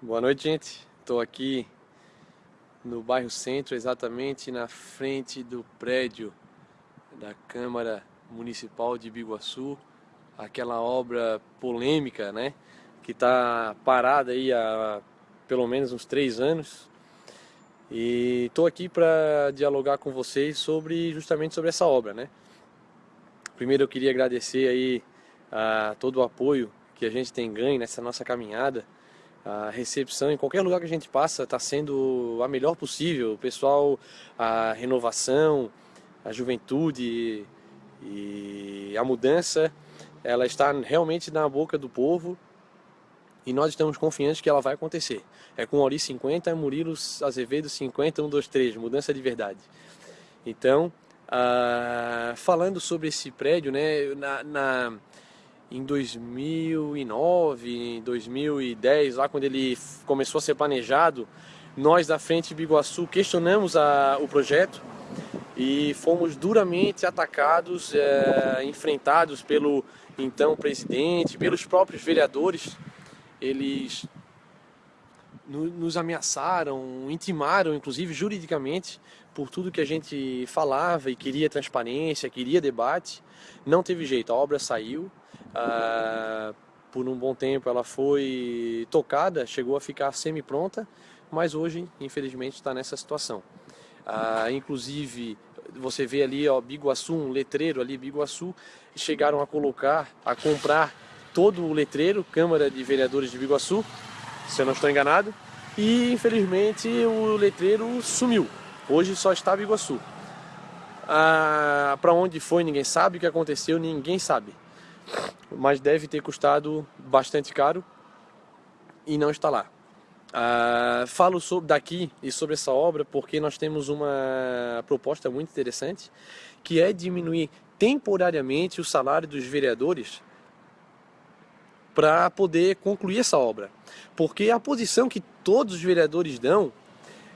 Boa noite, gente. Estou aqui no bairro Centro, exatamente na frente do prédio da Câmara Municipal de Biguaçu, aquela obra polêmica, né, que está parada aí há pelo menos uns três anos. E estou aqui para dialogar com vocês sobre justamente sobre essa obra, né. Primeiro eu queria agradecer aí a todo o apoio que a gente tem ganho nessa nossa caminhada a recepção em qualquer lugar que a gente passa está sendo a melhor possível. O pessoal, a renovação, a juventude e a mudança, ela está realmente na boca do povo e nós estamos confiantes que ela vai acontecer. É com Ori 50, Murilo Azevedo 50, 1, 2, 3, mudança de verdade. Então, uh, falando sobre esse prédio, né, na, na em 2009, 2010, lá quando ele começou a ser planejado, nós da Frente Biguaçu questionamos a, o projeto e fomos duramente atacados, é, enfrentados pelo então presidente, pelos próprios vereadores. Eles nos ameaçaram, intimaram, inclusive juridicamente, por tudo que a gente falava e queria transparência, queria debate. Não teve jeito, a obra saiu. Ah, por um bom tempo ela foi tocada, chegou a ficar semi-pronta, mas hoje, infelizmente, está nessa situação. Ah, inclusive, você vê ali, ó, Biguaçu, um letreiro ali, Biguaçu, chegaram a colocar, a comprar todo o letreiro, Câmara de Vereadores de Biguaçu, se eu não estou enganado, e infelizmente o letreiro sumiu. Hoje só está Biguaçu. Ah, Para onde foi ninguém sabe, o que aconteceu ninguém sabe mas deve ter custado bastante caro e não está lá. Uh, falo sobre daqui e sobre essa obra porque nós temos uma proposta muito interessante que é diminuir temporariamente o salário dos vereadores para poder concluir essa obra. Porque a posição que todos os vereadores dão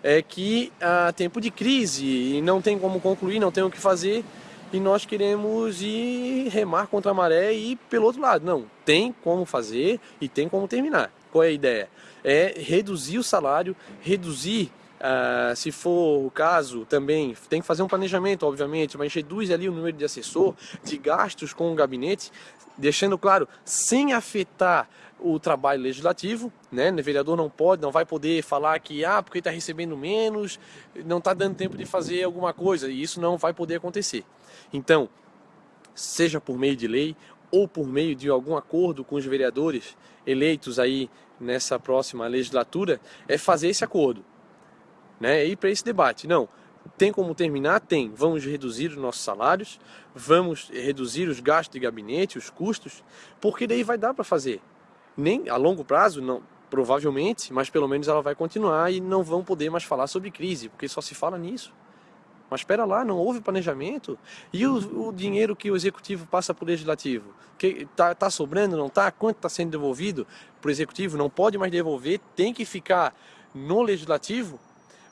é que há tempo de crise e não tem como concluir, não tem o que fazer, e nós queremos ir remar contra a maré e ir pelo outro lado. Não, tem como fazer e tem como terminar. Qual é a ideia? É reduzir o salário, reduzir, uh, se for o caso, também tem que fazer um planejamento, obviamente, mas reduz ali o número de assessor, de gastos com o gabinete, deixando claro, sem afetar o trabalho legislativo, né? O vereador não pode, não vai poder falar que ah, porque está recebendo menos, não está dando tempo de fazer alguma coisa, e isso não vai poder acontecer. Então, seja por meio de lei ou por meio de algum acordo com os vereadores eleitos aí nessa próxima legislatura, é fazer esse acordo, né? E para esse debate, não. Tem como terminar? Tem. Vamos reduzir os nossos salários, vamos reduzir os gastos de gabinete, os custos, porque daí vai dar para fazer nem a longo prazo, não, provavelmente, mas pelo menos ela vai continuar e não vão poder mais falar sobre crise, porque só se fala nisso. Mas espera lá, não houve planejamento. E o, o dinheiro que o executivo passa para o legislativo? Que tá, sobrando, não tá? Quanto está sendo devolvido para o executivo? Não pode mais devolver, tem que ficar no legislativo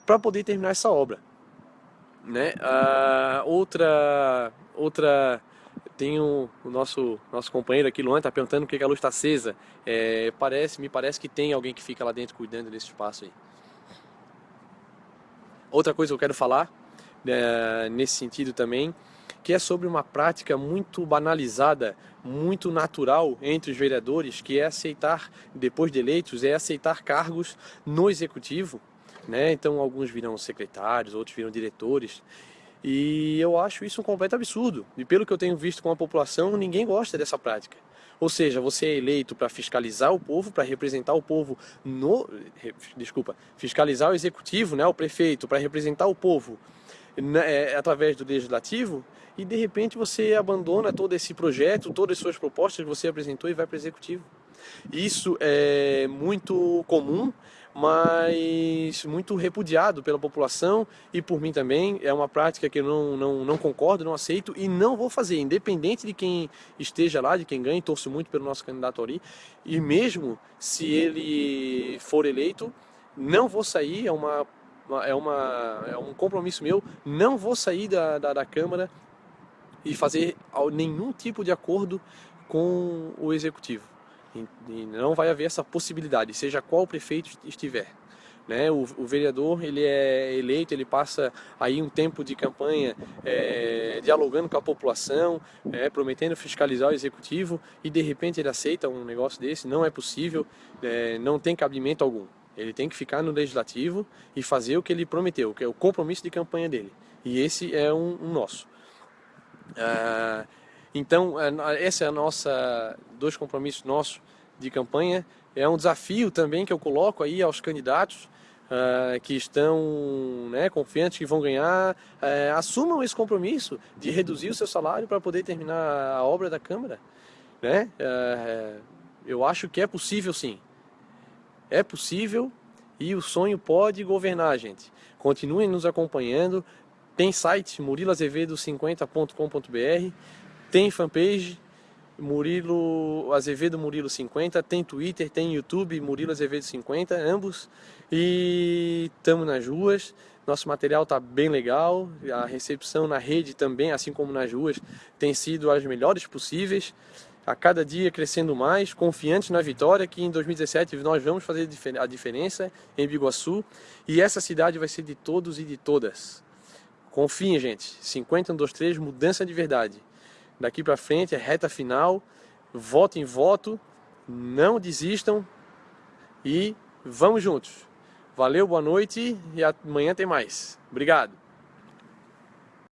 para poder terminar essa obra. Né? Ah, outra, outra tem o, o, nosso, nosso companheiro aqui, Luan, está perguntando por que a luz está acesa. É, parece, me parece que tem alguém que fica lá dentro cuidando desse espaço aí. Outra coisa que eu quero falar, é, nesse sentido também, que é sobre uma prática muito banalizada, muito natural entre os vereadores, que é aceitar, depois de eleitos, é aceitar cargos no executivo. Né? Então alguns virão secretários, outros viram diretores, e eu acho isso um completo absurdo. E pelo que eu tenho visto com a população, ninguém gosta dessa prática. Ou seja, você é eleito para fiscalizar o povo, para representar o povo no... Desculpa, fiscalizar o executivo, né, o prefeito, para representar o povo né, é, através do legislativo, e de repente você abandona todo esse projeto, todas as suas propostas que você apresentou e vai para o executivo. Isso é muito comum, mas muito repudiado pela população e por mim também. É uma prática que eu não, não, não concordo, não aceito e não vou fazer, independente de quem esteja lá, de quem ganhe, torço muito pelo nosso candidato ali. E mesmo se ele for eleito, não vou sair, é, uma, é, uma, é um compromisso meu, não vou sair da, da, da Câmara e fazer nenhum tipo de acordo com o Executivo E não vai haver essa possibilidade, seja qual prefeito estiver. Né? O, o, vereador ele é eleito, ele passa aí um tempo de campanha é, dialogando com a população, é, prometendo fiscalizar o executivo e de repente ele aceita um negócio desse, não é possível, é, não tem cabimento algum. Ele tem que ficar no legislativo e fazer o que ele prometeu, que é o compromisso de campanha dele. E esse é um, um nosso. Ah, então, esse é a nossa dois compromissos nossos de campanha. É um desafio também que eu coloco aí aos candidatos uh, que estão né, confiantes que vão ganhar, uh, assumam esse compromisso de reduzir o seu salário para poder terminar a obra da Câmara. Né? Uh, eu acho que é possível sim. É possível e o sonho pode governar, gente. Continuem nos acompanhando. Tem site murilazevedo50.com.br tem fanpage, Murilo Azevedo Murilo 50, tem Twitter, tem YouTube, Murilo Azevedo 50, ambos. E estamos nas ruas. Nosso material está bem legal. A recepção na rede também, assim como nas ruas, tem sido as melhores possíveis. A cada dia crescendo mais, confiantes na vitória, que em 2017 nós vamos fazer a diferença em Biguaçu. E essa cidade vai ser de todos e de todas. Confiem, gente. 50 123, mudança de verdade daqui para frente é reta final, voto em voto, não desistam e vamos juntos. Valeu, boa noite e amanhã tem mais. Obrigado.